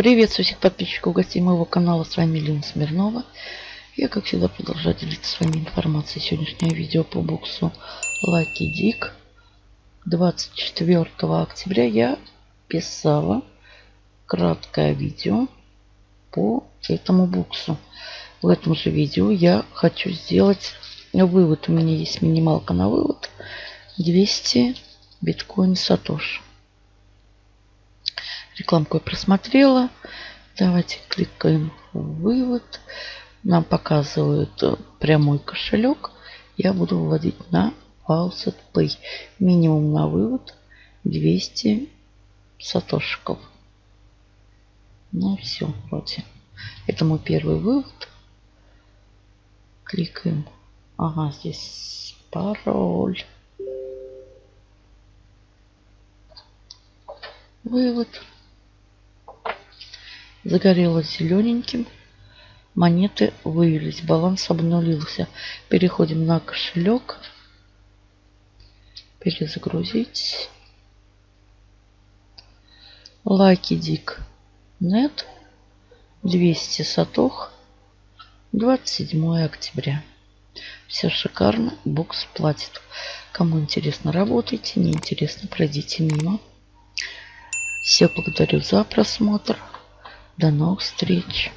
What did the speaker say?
Приветствую всех подписчиков гостей моего канала. С вами Лена Смирнова. Я, как всегда, продолжаю делиться с вами информацией. Сегодняшнее видео по боксу Lucky Dick. 24 октября я писала краткое видео по этому боксу. В этом же видео я хочу сделать вывод. У меня есть минималка на вывод. 200 биткоин Сатош. Рекламку я просмотрела. Давайте кликаем вывод. Нам показывают прямой кошелек. Я буду выводить на Faucet Pay. Минимум на вывод 200 сатошиков. Ну все, вроде. Это мой первый вывод. Кликаем. Ага, здесь пароль. Вывод загорелось зелененьким. Монеты вывелись, баланс обнулился. Переходим на кошелек. Перезагрузить. Лайки Дик. Нет. 200 сатох. 27 октября. Все шикарно. Бокс платит. Кому интересно, работайте. Не интересно, пройдите мимо. Всех благодарю за просмотр. До новых встреч!